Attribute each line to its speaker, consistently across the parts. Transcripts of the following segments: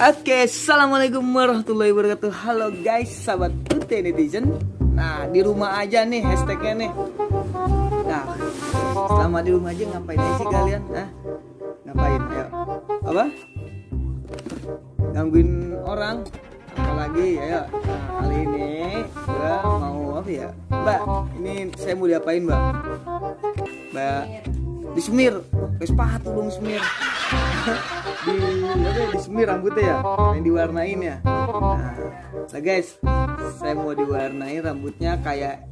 Speaker 1: Oke, assalamualaikum warahmatullahi wabarakatuh. Halo guys, sahabat UT netizen. Nah, di rumah aja nih hashtagnya nih. Nah, selama di rumah aja ngapain aja sih kalian? Hah? Ngapain? Ayo. Apa? Gangguin orang? Apalagi? Ayo. Nah, kali ini gua mau apa ya? Mbak, ini saya mau diapain, Mbak? Mbak, disemir. Pakai sepatu dong semir di apa ya, disemir rambutnya ya? Yang diwarnain ya? Nah, nah guys. Saya mau diwarnain rambutnya kayak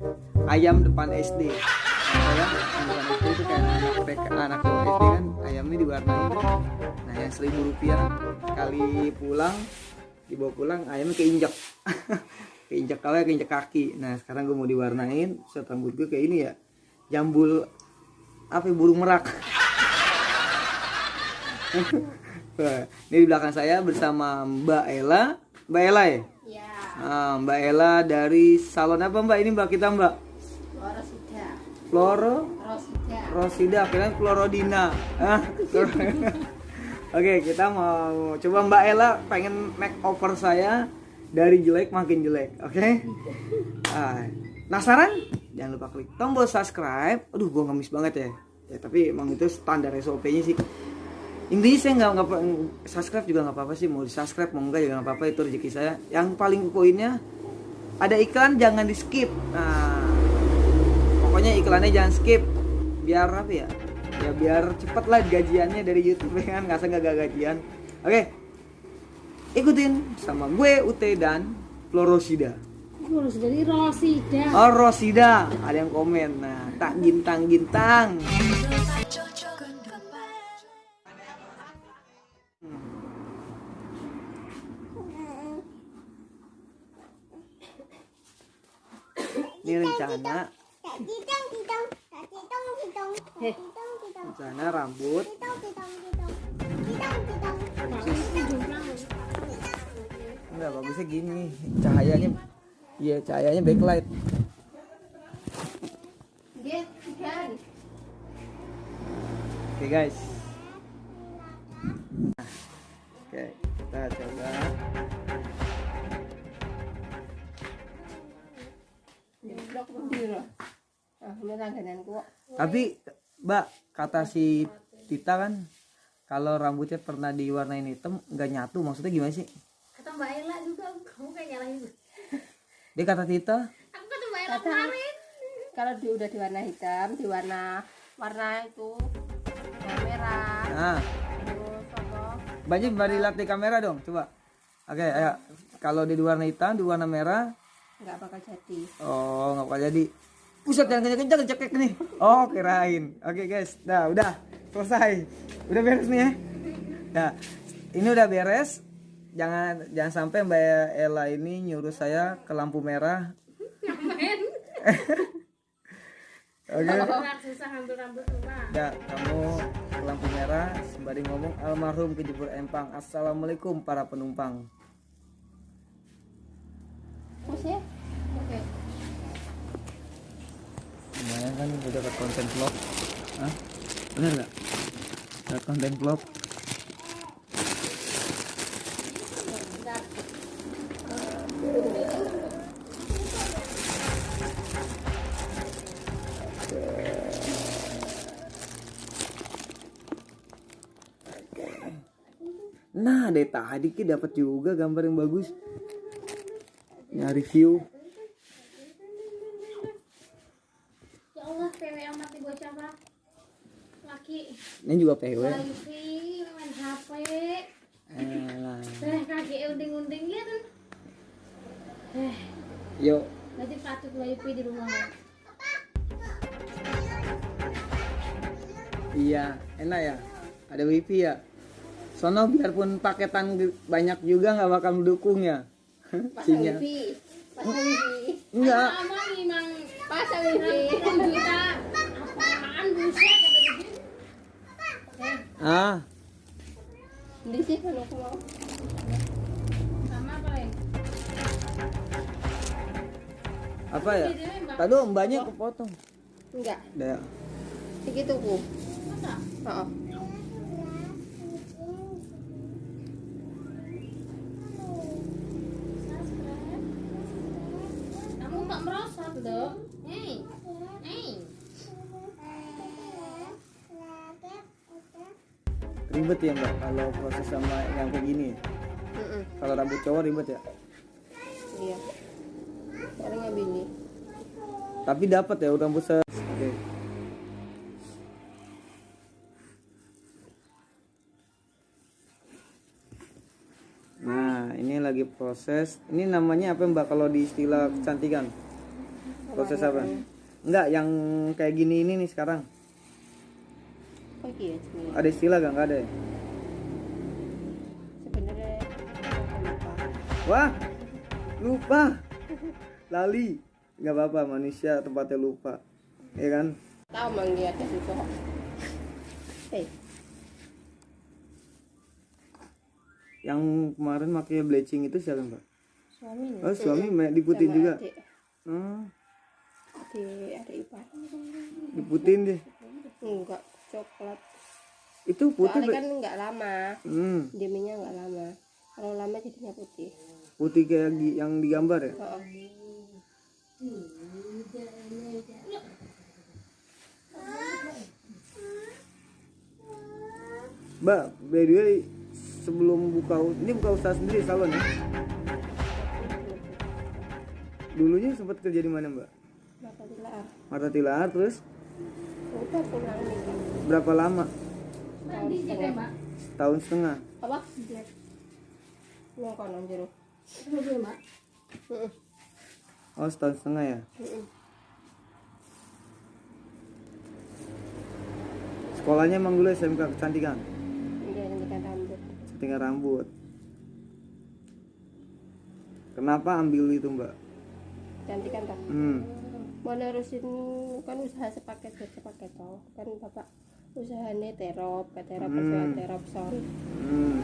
Speaker 1: ayam depan SD Nah, ya depan SD itu kayak anak SD kan. Ayamnya diwarnain. Nah yang seribu rupiah sekali pulang dibawa pulang ayamnya keinjak. Keinjak kalau keinjak kaki. Nah sekarang gue mau diwarnain set rambut gue kayak ini ya. Jambul apa ya, burung merak ini di belakang saya bersama Mbak Ella. Mbak Ella ya?
Speaker 2: Ya,
Speaker 1: Ah, Mbak Ella dari salon apa Mbak? Ini Mbak kita Mbak. Floro
Speaker 2: Rosida.
Speaker 1: Rosida, kira Florodina. Ah, Oke, kita mau coba Mbak Ella pengen make over saya dari jelek makin jelek, oke? Ah, penasaran? Jangan lupa klik tombol subscribe. Aduh, gua ngemis banget ya. Ya, tapi emang itu standar SOP-nya sih. Intinya saya nggak nggak subscribe juga nggak apa-apa sih mau di subscribe mau enggak juga nggak apa-apa itu rezeki saya. Yang paling poinnya ada iklan jangan di skip. Nah, pokoknya iklannya jangan skip biar apa ya ya biar cepet lah gajiannya dari YouTube ya kan nggak nggak gajian oke ikutin sama gue Ut dan Florosida
Speaker 2: Dari Rosida.
Speaker 1: oh Rosida. Ada yang komen. Nah tak gintang gintang ini rencana. Rencana rambut. Enggak bagusnya gini cahayanya iya cahayanya backlight. Oke guys. Nah, oke kita coba.
Speaker 2: Ah,
Speaker 1: tapi mbak kata si Tita kan kalau rambutnya pernah diwarnain hitam nggak nyatu. Maksudnya gimana sih?
Speaker 3: Kata Mbak Ella juga. Kamu kayak nyalahin
Speaker 1: dia kata Tita
Speaker 3: aku kata Mbak Ella
Speaker 2: Kata-
Speaker 3: kemarin
Speaker 2: Kalau dia udah diwarna hitam, diwarna warna itu warna merah.
Speaker 1: nah
Speaker 2: Terus apa?
Speaker 1: banyak dilihat di kamera dong coba oke ayo kalau di warna hitam di warna merah
Speaker 2: Nggak bakal jadi.
Speaker 1: Oh, nggak bakal jadi. Pusat jangan kencang-kencang cekek nih. Oh, kirain. Oke, guys. Dah, udah. Selesai. Udah beres nih ya. Nah, ini udah beres. Jangan jangan sampai Mbak Ella ini nyuruh saya ke lampu merah. Oke.
Speaker 3: Rumah
Speaker 1: Ya, kamu ke lampu merah sembari ngomong almarhum kejebur empang. Assalamualaikum para penumpang.
Speaker 2: Ya? Oke.
Speaker 1: Lumayan kan udah dapat konten vlog. Hah? Bener nggak? Dapat konten vlog. Nah, dari tadi ki dapat juga gambar yang bagus. Nyari view.
Speaker 3: ya Allah PW amat nih bocah pak laki
Speaker 1: Ini juga PW.
Speaker 3: wifi main HP eh kaki unding-unding ya kan eh
Speaker 1: Yuk,
Speaker 3: nanti patut wifi di rumah
Speaker 1: Iya, enak ya. Ada wifi ya. Sono biarpun paketan banyak juga nggak bakal mendukung ya. Sinyal.
Speaker 2: wifi. Pasang wifi.
Speaker 1: Enggak.
Speaker 3: Mama memang
Speaker 2: Pasang wifi.
Speaker 3: apaan buset kata dia eh
Speaker 1: Ah,
Speaker 2: Di sih kalau
Speaker 3: apa
Speaker 1: ya? Tadi mbaknya kepotong.
Speaker 2: Enggak.
Speaker 1: Udah.
Speaker 2: Segitu ku.
Speaker 3: Masa?
Speaker 2: Oh,
Speaker 3: Subscribe. Kamu tak merosot dong. Hei. Hei.
Speaker 1: Ribet ya mbak kalau proses sama yang kayak gini.
Speaker 2: mm-mm.
Speaker 1: Kalau rambut cowok ribet ya.
Speaker 2: iya. Sekarang ngambil ini.
Speaker 1: Tapi dapat ya rambut se. Oke. Nah, ini lagi proses. Ini namanya apa Mbak kalau di istilah kecantikan? Proses apa? Enggak, yang kayak gini ini nih sekarang.
Speaker 2: Oh iya.
Speaker 1: Ada istilah gak? Enggak ada. ya?
Speaker 2: Sebenarnya aku lupa.
Speaker 1: Wah, lupa. Lali. Nggak apa-apa, manusia tempatnya lupa. Ya kan?
Speaker 2: Tahu manggil ke situ. Hei,
Speaker 1: Yang kemarin makanya bleaching itu siapa Mbak?
Speaker 2: suami nih.
Speaker 1: Oh, suami ma- diputin
Speaker 2: Sama
Speaker 1: juga.
Speaker 2: Adik,
Speaker 1: Hmm,
Speaker 2: adik, adik ipar.
Speaker 1: diputin deh.
Speaker 2: Enggak, coklat.
Speaker 1: Itu putih.
Speaker 2: Soalnya kan enggak lama.
Speaker 1: Hmm,
Speaker 2: Deminya enggak lama. Kalau lama jadinya putih.
Speaker 1: putih kayak yang digambar ya?
Speaker 2: Oh,
Speaker 1: Mbak, by the way, sebelum buka ini buka usaha sendiri salon ya? Dulunya sempat kerja di mana Mbak?
Speaker 2: Bapak dilar.
Speaker 1: Marta Tilar terus
Speaker 2: Udah pulang nih.
Speaker 1: berapa lama?
Speaker 2: Tahun setengah.
Speaker 1: Tahun setengah.
Speaker 2: Apa? Ini konon jeruk.
Speaker 3: Dulu, Mbak.
Speaker 1: Oh, setahun setengah ya. Sekolahnya emang dulu SMK kecantikan,
Speaker 2: Dia nyanyikan rambut.
Speaker 1: kecantikan rambut. Kenapa ambil itu Mbak?
Speaker 2: Cantikan tak?
Speaker 1: Hmm.
Speaker 2: Mau nerusin kan usaha sepaket sepaket toh. Kan bapak usahanya terop, terop,
Speaker 1: Hmm.
Speaker 2: terop son.
Speaker 1: Hmm.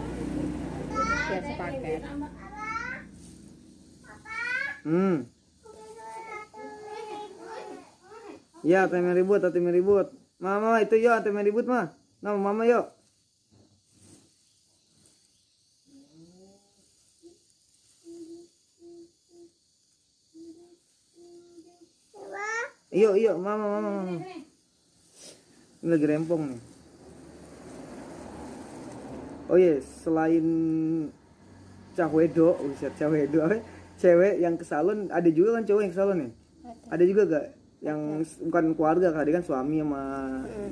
Speaker 2: Biar sepaket.
Speaker 1: Hmm. Ya, tem ribut, tem ribut. Mama, itu yo, tem ribut mah. Nama mama yuk. Iyo, iyo, mama, mama, mama. Ini lagi rempong nih. Oh iya, selain cahwedo, buset cahwedo, apa? cewek yang ke salon, ada juga kan cowok yang ke salon ya?
Speaker 2: Ada.
Speaker 1: Ada juga gak? Yang s- bukan keluarga, kan? kan suami sama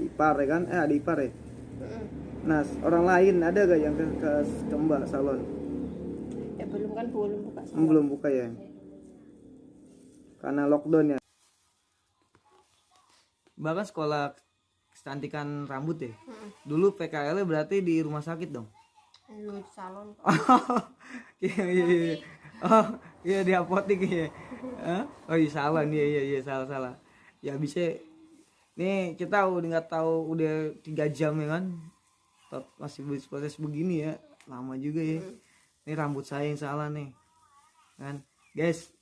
Speaker 1: ipar ya kan? Eh ada ipar ya?
Speaker 2: Heeh.
Speaker 1: Nah, orang lain ada gak yang ke, ke, ke mbak salon?
Speaker 2: Ya belum kan belum buka
Speaker 1: Hmm,
Speaker 2: salon.
Speaker 1: belum buka ya? Karena lockdown ya? Bahkan sekolah kecantikan rambut ya? Dulu PKL -nya berarti di rumah sakit dong?
Speaker 2: Lu di salon.
Speaker 1: Oh, iya iya iya. Oh, iya di apotek ya. Hah? Oh iya salah nih, iya iya salah salah. Ya bisa nih kita udah nggak tahu udah tiga jam ya kan. Tot masih proses begini ya, lama juga ya. Ini rambut saya yang salah nih. Kan, guys,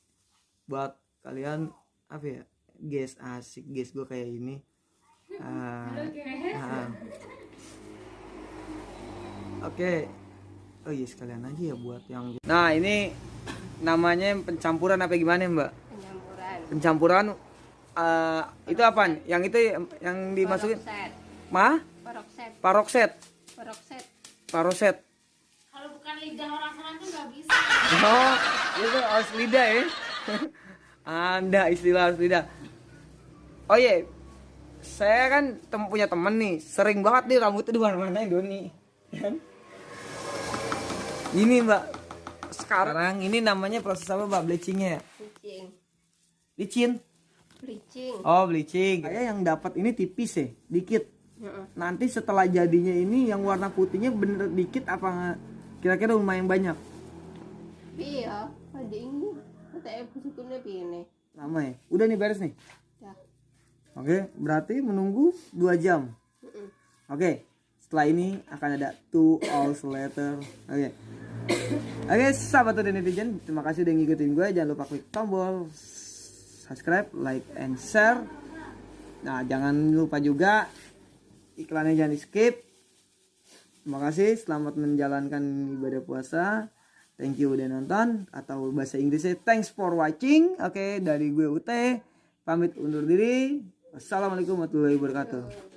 Speaker 1: buat kalian apa ya? Guys asik, guys gue kayak ini. Ah, ah. Oke. Oh iya sekalian aja ya buat yang Nah, ini namanya pencampuran apa gimana, Mbak?
Speaker 2: Penyampuran.
Speaker 1: Pencampuran eh, itu apa? Yang itu yang dimasukin?
Speaker 2: Perokset.
Speaker 1: Parokset.
Speaker 2: Perokset.
Speaker 1: Paroset.
Speaker 3: Kalau bukan lidah orang sana tuh nggak bisa.
Speaker 1: Oh, itu harus lidah ya. Anda istilah harus lidah. Oh iya, saya kan tem punya temen nih, sering banget nih rambutnya di mana-mana Doni. Kan? Ini mbak, sekarang ini namanya proses apa mbak bleachingnya ya?
Speaker 2: Bleaching.
Speaker 1: Licin.
Speaker 2: Bleaching.
Speaker 1: Oh bleaching. Saya yang dapat ini tipis ya, dikit.
Speaker 2: Heeh.
Speaker 1: Nanti setelah jadinya ini yang warna putihnya bener dikit apa nggak? Kira-kira lumayan banyak.
Speaker 2: Iya, ada ini. Kata ibu sukunya begini.
Speaker 1: Lama ya? Udah nih beres nih.
Speaker 2: Ya.
Speaker 1: Oke, berarti menunggu 2 jam.
Speaker 2: Heeh.
Speaker 1: Oke, setelah ini akan ada two hours later. Oke. Oke, sahabat dan netizen, terima kasih udah ngikutin gue. Jangan lupa klik tombol subscribe, like, and share. Nah, jangan lupa juga iklannya jangan di skip terima kasih selamat menjalankan ibadah puasa. Thank you udah nonton atau bahasa Inggrisnya thanks for watching. Oke dari gue Ute pamit undur diri. Wassalamualaikum warahmatullahi wabarakatuh